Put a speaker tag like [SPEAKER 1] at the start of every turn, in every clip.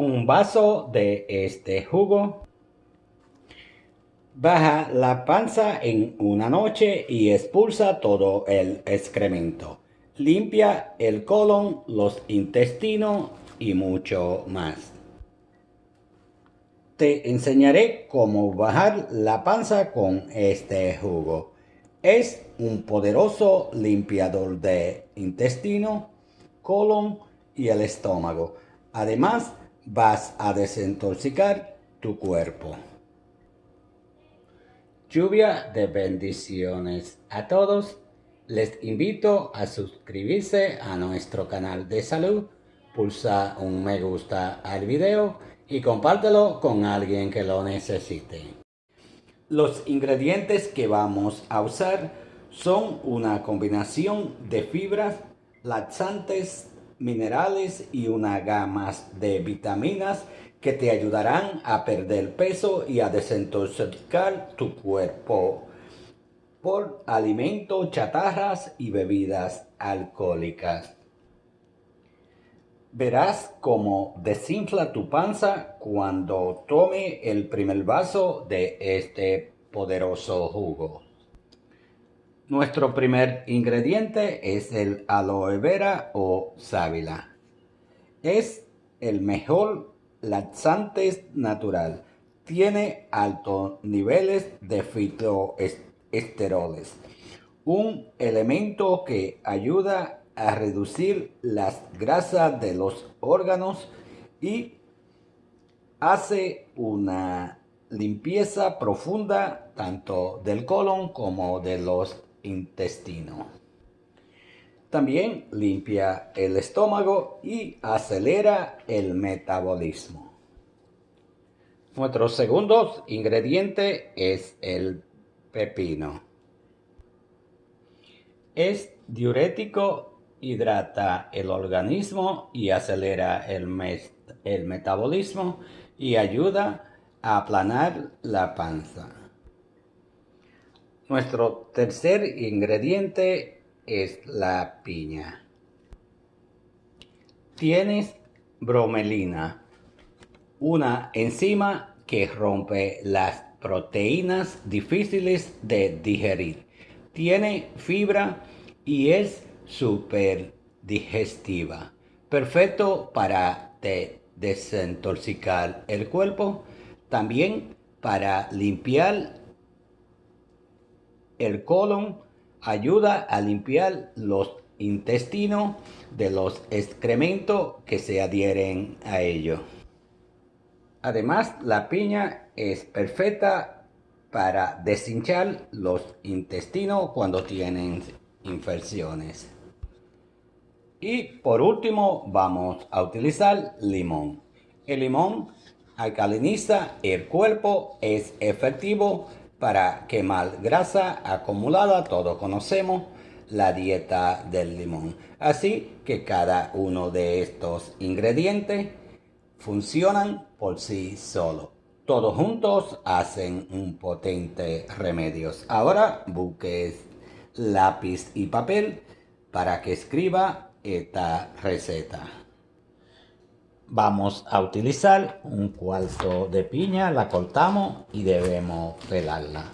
[SPEAKER 1] Un vaso de este jugo, baja la panza en una noche y expulsa todo el excremento. Limpia el colon, los intestinos y mucho más. Te enseñaré cómo bajar la panza con este jugo. Es un poderoso limpiador de intestino, colon y el estómago. Además, vas a desintoxicar tu cuerpo. Lluvia de bendiciones a todos. Les invito a suscribirse a nuestro canal de salud. Pulsa un me gusta al video y compártelo con alguien que lo necesite. Los ingredientes que vamos a usar son una combinación de fibras, laxantes, minerales y una gama de vitaminas que te ayudarán a perder peso y a desintoxicar tu cuerpo por alimentos, chatarras y bebidas alcohólicas. Verás cómo desinfla tu panza cuando tome el primer vaso de este poderoso jugo. Nuestro primer ingrediente es el aloe vera o sábila. Es el mejor laxante natural. Tiene altos niveles de fitoesteroles, un elemento que ayuda a reducir las grasas de los órganos y hace una limpieza profunda tanto del colon como de los intestino. También limpia el estómago y acelera el metabolismo. Nuestro segundo ingrediente es el pepino. Es diurético, hidrata el organismo y acelera el, el metabolismo y ayuda a aplanar la panza. Nuestro tercer ingrediente es la piña. Tienes bromelina, una enzima que rompe las proteínas difíciles de digerir. Tiene fibra y es súper digestiva. Perfecto para desintoxicar el cuerpo. También para limpiar el colon ayuda a limpiar los intestinos de los excrementos que se adhieren a ello. Además, la piña es perfecta para deshinchar los intestinos cuando tienen infecciones. Y por último vamos a utilizar limón. El limón alcaliniza el cuerpo, es efectivo para quemar grasa acumulada, todos conocemos la dieta del limón. Así que cada uno de estos ingredientes funcionan por sí solo. Todos juntos hacen un potente remedio. Ahora busques lápiz y papel para que escriba esta receta. Vamos a utilizar un cuarto de piña, la cortamos y debemos pelarla.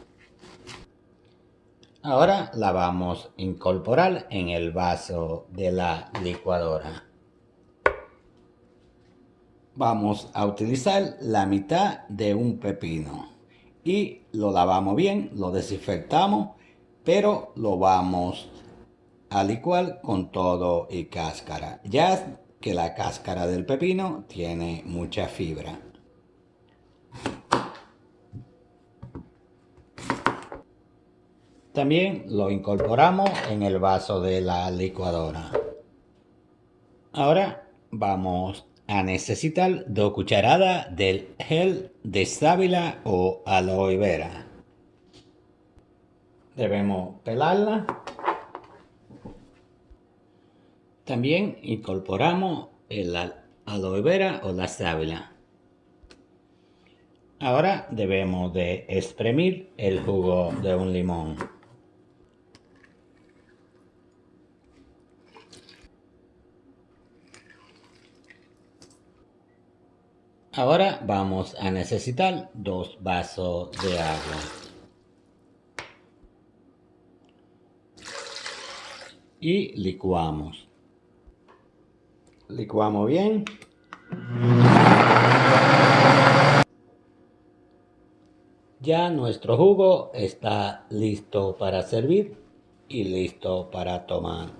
[SPEAKER 1] Ahora la vamos a incorporar en el vaso de la licuadora. Vamos a utilizar la mitad de un pepino y lo lavamos bien, lo desinfectamos, pero lo vamos a licuar con todo y cáscara. Ya que la cáscara del pepino tiene mucha fibra. También lo incorporamos en el vaso de la licuadora. Ahora vamos a necesitar dos cucharadas del gel de sábila o aloe vera. Debemos pelarla también incorporamos el aloe vera o la sábila. Ahora debemos de exprimir el jugo de un limón. Ahora vamos a necesitar dos vasos de agua. Y licuamos. Licuamos bien. Ya nuestro jugo está listo para servir y listo para tomar.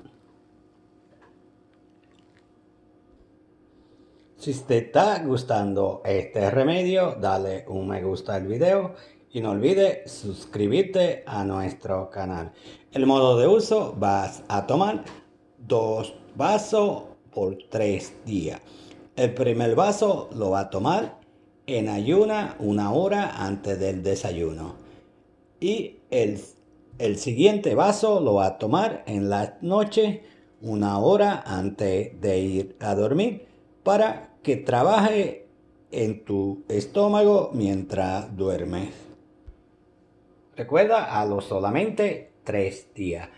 [SPEAKER 1] Si te está gustando este remedio, dale un me gusta al video y no olvides suscribirte a nuestro canal. El modo de uso, vas a tomar dos vasos por tres días. El primer vaso lo va a tomar en ayuna una hora antes del desayuno. Y el, el siguiente vaso lo va a tomar en la noche una hora antes de ir a dormir para que trabaje en tu estómago mientras duermes. Recuerda a los solamente tres días.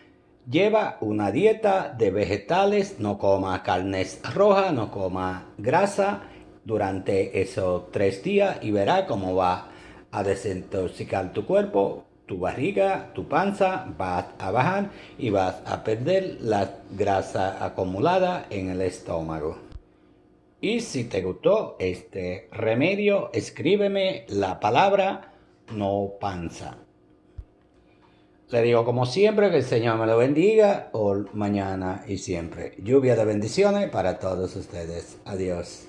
[SPEAKER 1] Lleva una dieta de vegetales, no coma carnes rojas, no coma grasa durante esos tres días y verá cómo va a desintoxicar tu cuerpo, tu barriga, tu panza, va a bajar y vas a perder la grasa acumulada en el estómago. Y si te gustó este remedio, escríbeme la palabra no panza. Le digo como siempre que el Señor me lo bendiga, hoy, mañana y siempre. Lluvia de bendiciones para todos ustedes. Adiós.